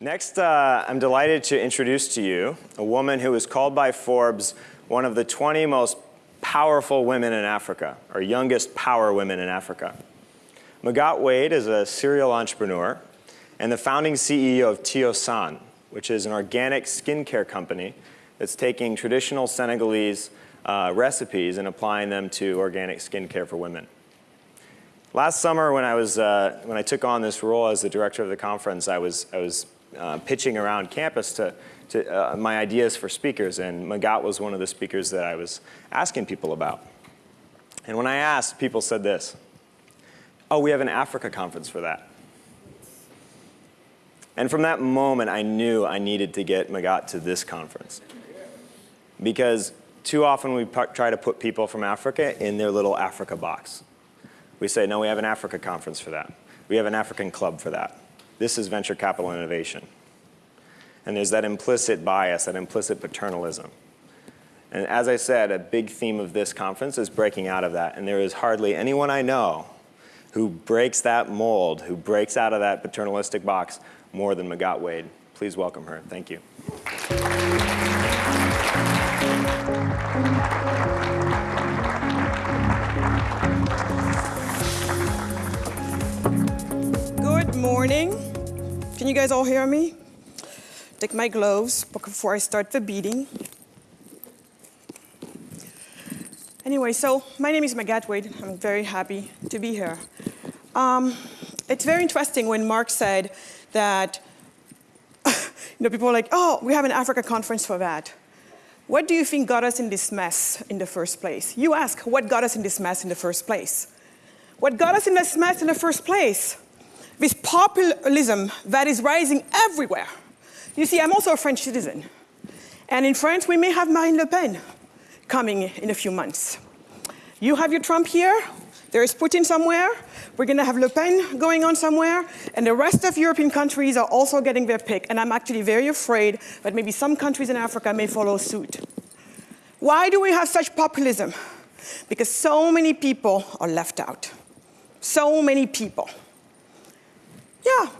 Next, uh, I'm delighted to introduce to you a woman who was called by Forbes one of the 20 most powerful women in Africa, or youngest power women in Africa. Magatte Wade is a serial entrepreneur and the founding CEO of Tiossan, which is an organic skincare company that's taking traditional Senegalese uh, recipes and applying them to organic skincare for women. Last summer, when I, was, uh, when I took on this role as the director of the conference, I was, I was uh, pitching around campus to, to uh, my ideas for speakers, and Magatte was one of the speakers that I was asking people about. And when I asked, people said this, oh, we have an Africa conference for that. And from that moment, I knew I needed to get Magatte to this conference. Because too often we try to put people from Africa in their little Africa box. We say, no, we have an Africa conference for that. We have an African club for that. This is venture capital innovation. And there's that implicit bias, that implicit paternalism. And as I said, a big theme of this conference is breaking out of that. And there is hardly anyone I know who breaks that mold, who breaks out of that paternalistic box more than Magatte Wade. Please welcome her. Thank you. Good morning. Can you guys all hear me? Take my gloves before I start the beating. Anyway, so my name is Magatte Wade. I'm very happy to be here. Um, it's very interesting when Mark said that you know, people are like, oh, we have an Africa conference for that. What do you think got us in this mess in the first place? You ask, what got us in this mess in the first place? What got us in this mess in the first place? This populism that is rising everywhere. You see, I'm also a French citizen. And in France, we may have Marine Le Pen coming in a few months. You have your Trump here, there is Putin somewhere, we're going to have Le Pen going on somewhere, and the rest of European countries are also getting their pick. And I'm actually very afraid that maybe some countries in Africa may follow suit. Why do we have such populism? Because so many people are left out. So many people. Yeah,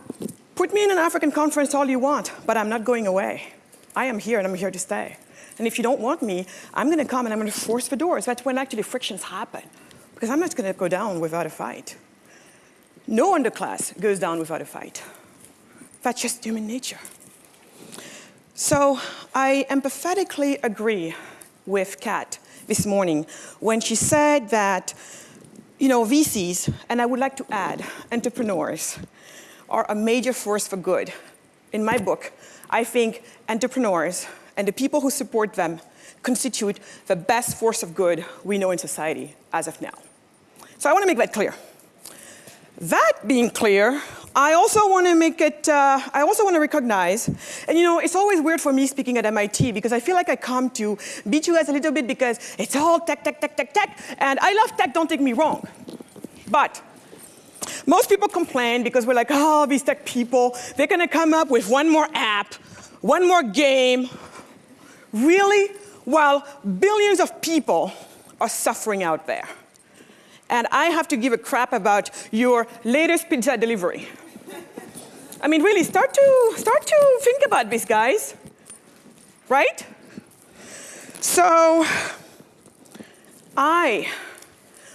put me in an African conference all you want, but I'm not going away. I am here and I'm here to stay. And if you don't want me, I'm going to come and I'm going to force the doors. That's when actually frictions happen. Because I'm not going to go down without a fight. No underclass goes down without a fight. That's just human nature. So I empathetically agree with Kat this morning when she said that, you know, VCs, and I would like to add, entrepreneurs, are a major force for good. In my book, I think entrepreneurs and the people who support them constitute the best force of good we know in society as of now. So I want to make that clear. That being clear, I also want to make it, uh, I also want to recognize, and you know, it's always weird for me speaking at MIT because I feel like I come to beat you guys a little bit because it's all tech, tech, tech, tech, tech, and I love tech, don't take me wrong. But most people complain because we're like, oh, these tech people, they're going to come up with one more app, one more game. Really? While billions of people are suffering out there and I have to give a crap about your latest pizza delivery. I mean, really, start to, start to think about this, guys. Right? So, I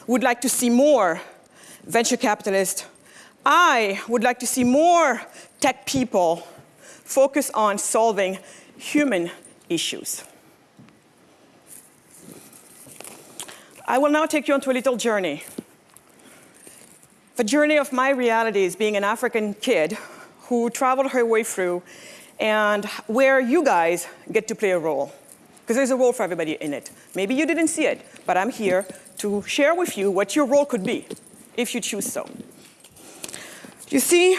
would like to see more venture capitalist, I would like to see more tech people focus on solving human issues. I will now take you onto a little journey. The journey of my reality is being an African kid who traveled her way through and where you guys get to play a role. Because there's a role for everybody in it. Maybe you didn't see it, but I'm here to share with you what your role could be, if you choose so. You see,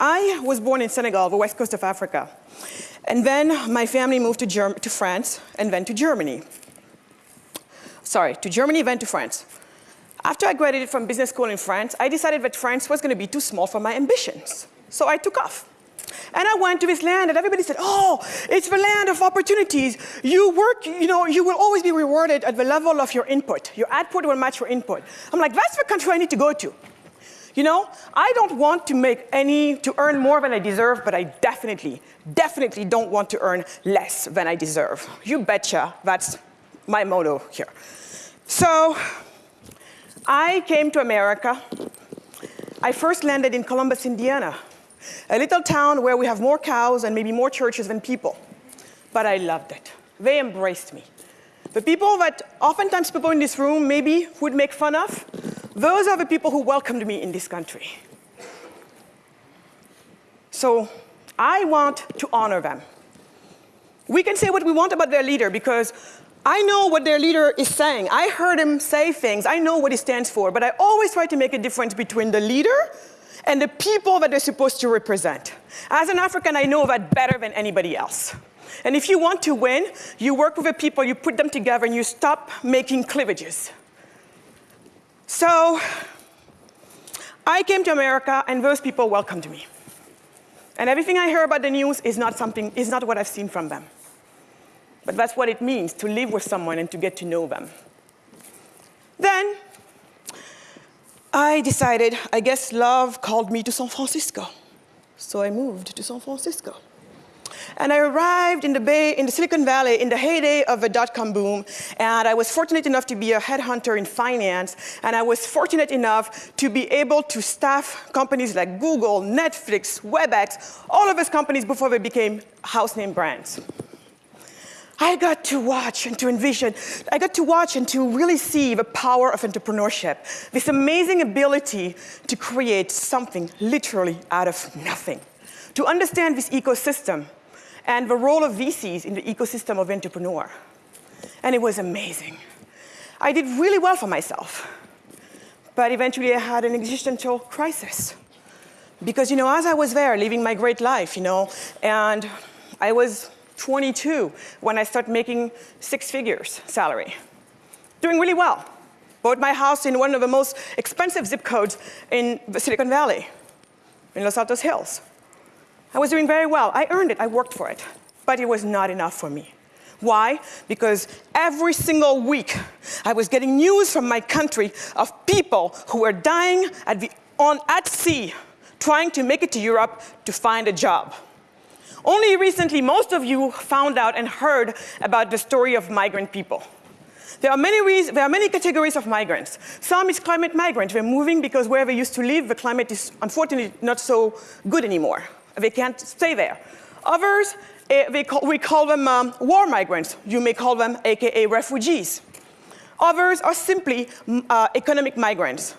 I was born in Senegal, the west coast of Africa. And then my family moved to, Germ to France and then to Germany sorry, to Germany, then to France. After I graduated from business school in France, I decided that France was going to be too small for my ambitions. So I took off. And I went to this land and everybody said, oh, it's the land of opportunities. You work, you know, you will always be rewarded at the level of your input. Your output will match your input. I'm like, that's the country I need to go to. You know, I don't want to make any, to earn more than I deserve, but I definitely, definitely don't want to earn less than I deserve. You betcha, that's my motto here. So, I came to America. I first landed in Columbus, Indiana, a little town where we have more cows and maybe more churches than people. But I loved it. They embraced me. The people that oftentimes people in this room maybe would make fun of, those are the people who welcomed me in this country. So I want to honor them. We can say what we want about their leader because I know what their leader is saying. I heard him say things. I know what he stands for. But I always try to make a difference between the leader and the people that they're supposed to represent. As an African, I know that better than anybody else. And if you want to win, you work with the people, you put them together, and you stop making cleavages. So I came to America, and those people welcomed me. And everything I hear about the news is not, something, is not what I've seen from them. But that's what it means to live with someone and to get to know them. Then I decided, I guess love called me to San Francisco. So I moved to San Francisco. And I arrived in the Bay, in the Silicon Valley, in the heyday of the dot-com boom, and I was fortunate enough to be a headhunter in finance, and I was fortunate enough to be able to staff companies like Google, Netflix, WebEx, all of those companies before they became house name brands. I got to watch and to envision, I got to watch and to really see the power of entrepreneurship, this amazing ability to create something literally out of nothing, to understand this ecosystem and the role of VCs in the ecosystem of entrepreneur. And it was amazing. I did really well for myself, but eventually I had an existential crisis. Because, you know, as I was there living my great life, you know, and I was 22 when I started making six figures salary. Doing really well. Bought my house in one of the most expensive zip codes in the Silicon Valley, in Los Altos Hills. I was doing very well. I earned it, I worked for it. But it was not enough for me. Why? Because every single week I was getting news from my country of people who were dying at, the, on, at sea trying to make it to Europe to find a job. Only recently, most of you found out and heard about the story of migrant people. There are, many reasons, there are many categories of migrants. Some is climate migrants. They're moving because where they used to live, the climate is unfortunately not so good anymore. They can't stay there. Others, eh, call, we call them um, war migrants. You may call them AKA refugees. Others are simply mm, uh, economic migrants,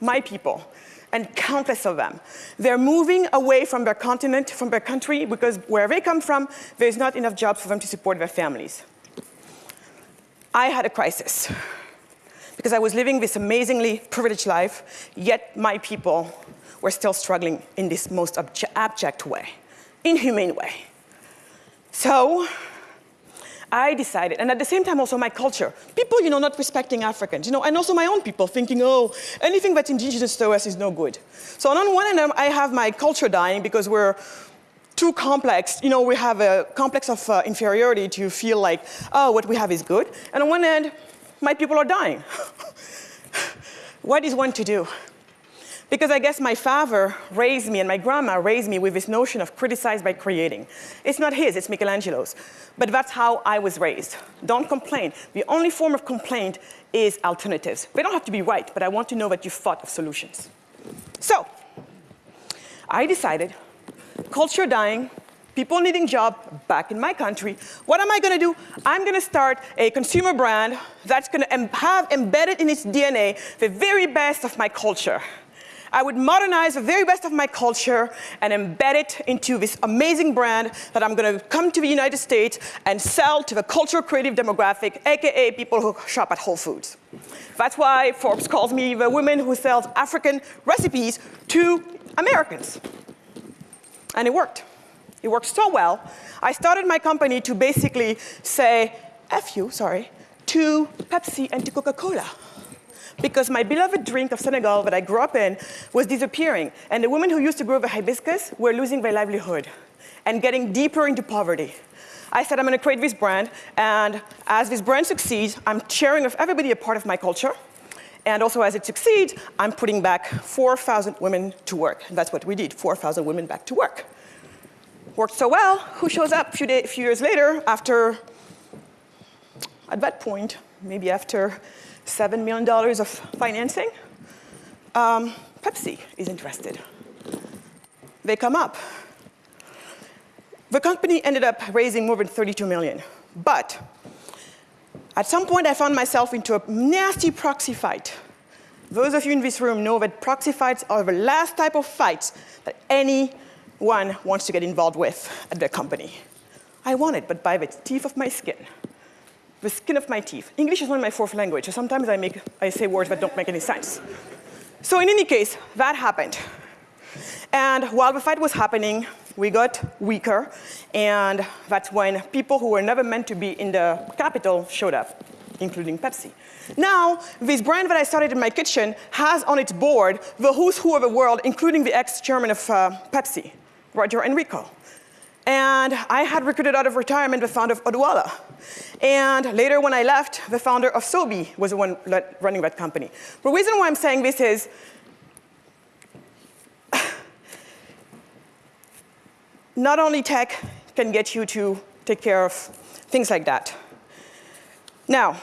my people and countless of them. They're moving away from their continent, from their country, because where they come from, there's not enough jobs for them to support their families. I had a crisis because I was living this amazingly privileged life, yet my people were still struggling in this most abject way, inhumane way. So I decided, and at the same time also my culture, people, you know, not respecting Africans, you know, and also my own people thinking, oh, anything that's indigenous to us is no good. So on one end, I have my culture dying because we're too complex. You know, we have a complex of uh, inferiority to feel like, oh, what we have is good. And on one end, my people are dying. what is one to do? Because I guess my father raised me and my grandma raised me with this notion of criticize by creating. It's not his, it's Michelangelo's. But that's how I was raised. Don't complain. The only form of complaint is alternatives. They don't have to be right, but I want to know that you thought of solutions. So, I decided, culture dying, people needing job back in my country, what am I gonna do? I'm gonna start a consumer brand that's gonna have embedded in its DNA the very best of my culture. I would modernize the very best of my culture and embed it into this amazing brand that I'm going to come to the United States and sell to the cultural creative demographic, AKA people who shop at Whole Foods. That's why Forbes calls me the woman who sells African recipes to Americans. And it worked. It worked so well. I started my company to basically say, F you, sorry, to Pepsi and to Coca-Cola because my beloved drink of Senegal that I grew up in was disappearing. And the women who used to grow the hibiscus were losing their livelihood and getting deeper into poverty. I said, I'm going to create this brand. And as this brand succeeds, I'm sharing with everybody a part of my culture. And also as it succeeds, I'm putting back 4,000 women to work. And that's what we did, 4,000 women back to work. Worked so well, who shows up a few, few years later after, at that point, maybe after $7 million of financing? Um, Pepsi is interested. They come up. The company ended up raising more than 32 million. But at some point, I found myself into a nasty proxy fight. Those of you in this room know that proxy fights are the last type of fights that anyone wants to get involved with at their company. I won it, but by the teeth of my skin. The skin of my teeth. English is not my fourth language, so sometimes I, make, I say words that don't make any sense. So in any case, that happened. And while the fight was happening, we got weaker, and that's when people who were never meant to be in the capital showed up, including Pepsi. Now, this brand that I started in my kitchen has on its board the who's who of the world, including the ex-chairman of uh, Pepsi, Roger Enrico. And I had recruited out of retirement the founder of Odwalla. And later when I left, the founder of Sobe was the one running that company. The reason why I'm saying this is not only tech can get you to take care of things like that. Now,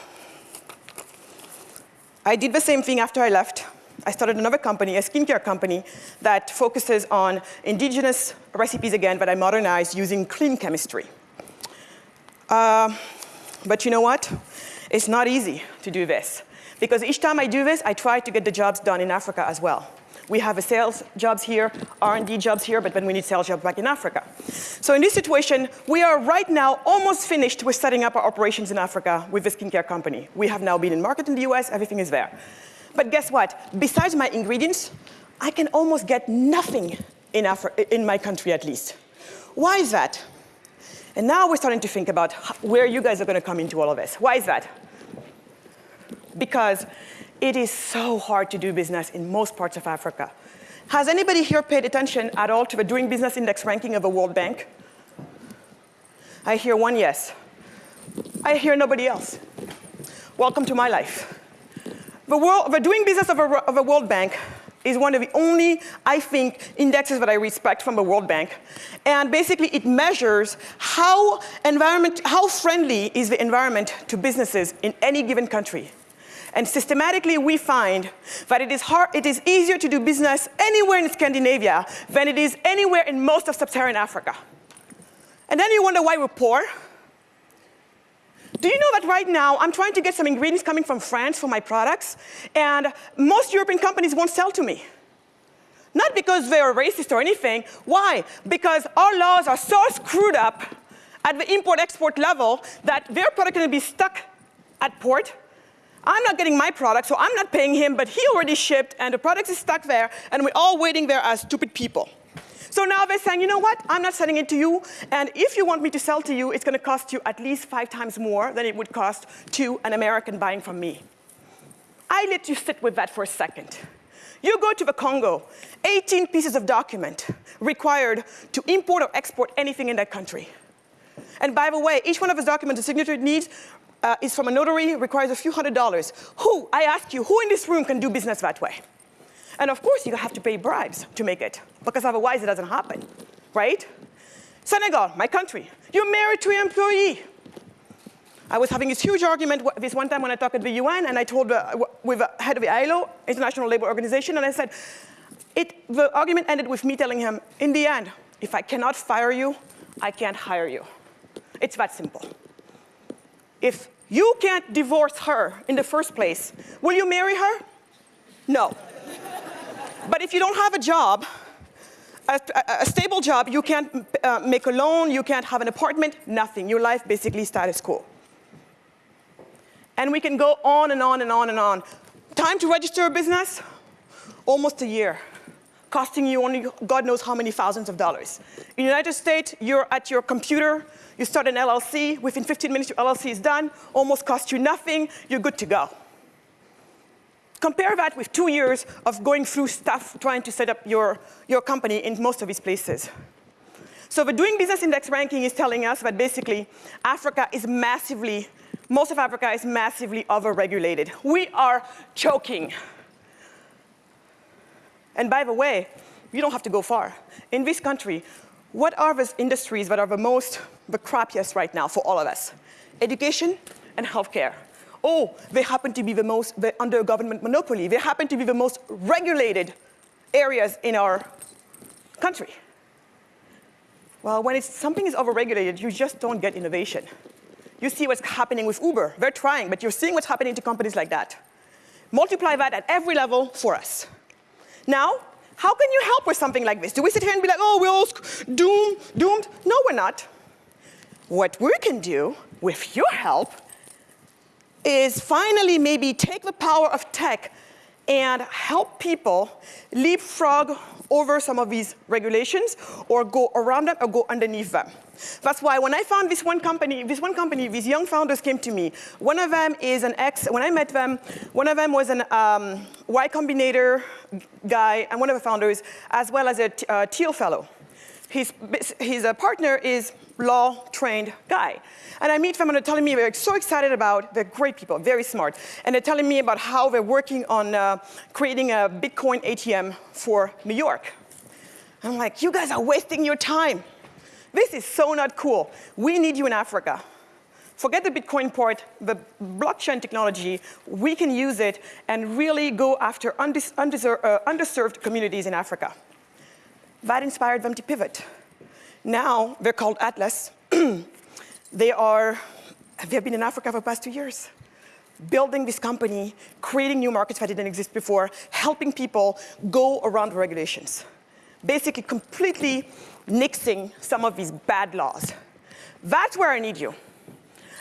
I did the same thing after I left. I started another company, a skincare company, that focuses on indigenous recipes again that I modernized using clean chemistry. Uh, but you know what? It's not easy to do this. Because each time I do this, I try to get the jobs done in Africa as well. We have a sales jobs here, R&D jobs here, but then we need sales jobs back in Africa. So in this situation, we are right now almost finished with setting up our operations in Africa with the skincare company. We have now been in market in the US, everything is there. But guess what? Besides my ingredients, I can almost get nothing in, Afri in my country at least. Why is that? And now we're starting to think about where you guys are going to come into all of this. Why is that? Because it is so hard to do business in most parts of Africa. Has anybody here paid attention at all to the Doing Business Index ranking of the World Bank? I hear one yes. I hear nobody else. Welcome to my life. The, world, the Doing Business of a, of a World Bank is one of the only, I think, indexes that I respect from the World Bank. And basically, it measures how, environment, how friendly is the environment to businesses in any given country. And systematically, we find that it is, hard, it is easier to do business anywhere in Scandinavia than it is anywhere in most of sub-Saharan Africa. And then you wonder why we're poor. Do you know that right now I'm trying to get some ingredients coming from France for my products, and most European companies won't sell to me? Not because they're racist or anything. Why? Because our laws are so screwed up at the import-export level that their product to be stuck at port I'm not getting my product, so I'm not paying him, but he already shipped, and the product is stuck there, and we're all waiting there as stupid people. So now they're saying, you know what, I'm not selling it to you, and if you want me to sell to you, it's going to cost you at least five times more than it would cost to an American buying from me. I let you sit with that for a second. You go to the Congo, 18 pieces of document required to import or export anything in that country. And by the way, each one of those documents the signature needs uh, is from a notary, requires a few hundred dollars. Who, I ask you, who in this room can do business that way? And of course, you have to pay bribes to make it, because otherwise it doesn't happen, right? Senegal, my country, you're married to your employee. I was having this huge argument this one time when I talked at the UN, and I told uh, the, with the head of the ILO, International Labour Organization, and I said, it, the argument ended with me telling him, in the end, if I cannot fire you, I can't hire you. It's that simple. If you can't divorce her in the first place, will you marry her? No. But if you don't have a job, a, a, stable job, you can't uh, make a loan, you can't have an apartment, nothing. Your life basically status quo. And we can go on and on and on and on. Time to register a business? Almost a year costing you only God knows how many thousands of dollars. In the United States, you're at your computer, you start an LLC, within 15 minutes your LLC is done, almost costs you nothing, you're good to go. Compare that with two years of going through stuff trying to set up your, your company in most of these places. So the Doing Business Index ranking is telling us that basically Africa is massively most of Africa is massively overregulated. We are choking. And by the way, you don't have to go far. In this country, what are the industries that are the most, the crappiest right now for all of us? Education and healthcare. Oh, they happen to be the most, under government monopoly. They happen to be the most regulated areas in our country. Well, when something is overregulated, you just don't get innovation. You see what's happening with Uber. They're trying, but you're seeing what's happening to companies like that. Multiply that at every level for us. Now, how can you help with something like this? Do we sit here and be like, oh, we're all doomed, doomed? No, we're not. What we can do, with your help, is finally maybe take the power of tech and help people leapfrog over some of these regulations or go around them or go underneath them. That's why when I found this one company, this one company, these young founders came to me. One of them is an ex, when I met them, one of them was an um, Y Combinator guy and one of the founders, as well as a uh, Thiel fellow. His, his uh, partner is law-trained guy. And I meet them and they're telling me they're so excited about, they're great people, very smart. And they're telling me about how they're working on uh, creating a Bitcoin ATM for New York. I'm like, you guys are wasting your time. This is so not cool. We need you in Africa. Forget the Bitcoin part, the blockchain technology, we can use it and really go after uh, underserved communities in Africa. That inspired them to pivot. Now they're called Atlas. they are, they've been in Africa for the past two years, building this company, creating new markets that didn't exist before, helping people go around the regulations. Basically completely nixing some of these bad laws. That's where I need you.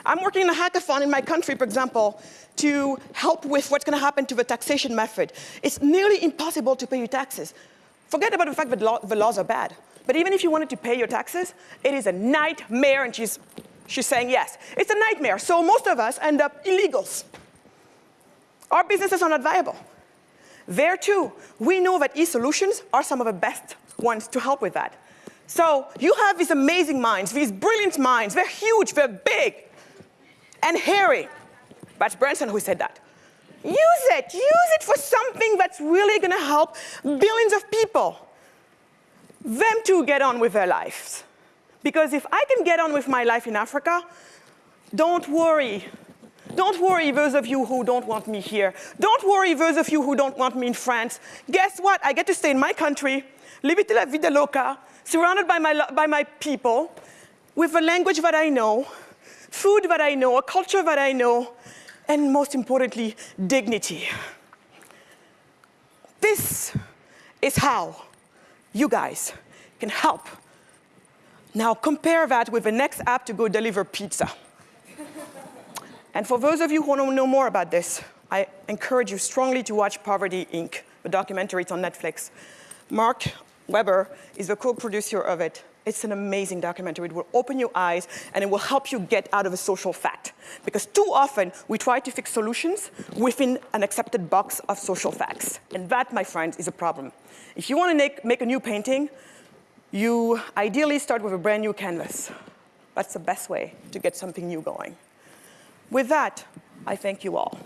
I'm working in a hackathon in my country, for example, to help with what's going to happen to the taxation method. It's nearly impossible to pay your taxes. Forget about the fact that the laws are bad. But even if you wanted to pay your taxes, it is a nightmare, and she's, she's saying yes. It's a nightmare, so most of us end up illegals. Our businesses are not viable. There too, we know that e-solutions are some of the best ones to help with that. So you have these amazing minds, these brilliant minds. They're huge, they're big, and hairy. That's Branson who said that. Use it, use it for something that's really gonna help billions of people them to get on with their lives. Because if I can get on with my life in Africa, don't worry. Don't worry, those of you who don't want me here. Don't worry, those of you who don't want me in France. Guess what? I get to stay in my country, live it la vida loca, surrounded by my, by my people, with a language that I know, food that I know, a culture that I know, and most importantly, dignity. This is how you guys can help. Now compare that with the next app to go deliver pizza. and for those of you who want to know more about this, I encourage you strongly to watch Poverty Inc., the documentary, it's on Netflix. Mark Weber is the co-producer of it. It's an amazing documentary. It will open your eyes and it will help you get out of a social fact. Because too often we try to fix solutions within an accepted box of social facts. And that, my friends, is a problem. If you want to make, make a new painting, you ideally start with a brand new canvas. That's the best way to get something new going. With that, I thank you all.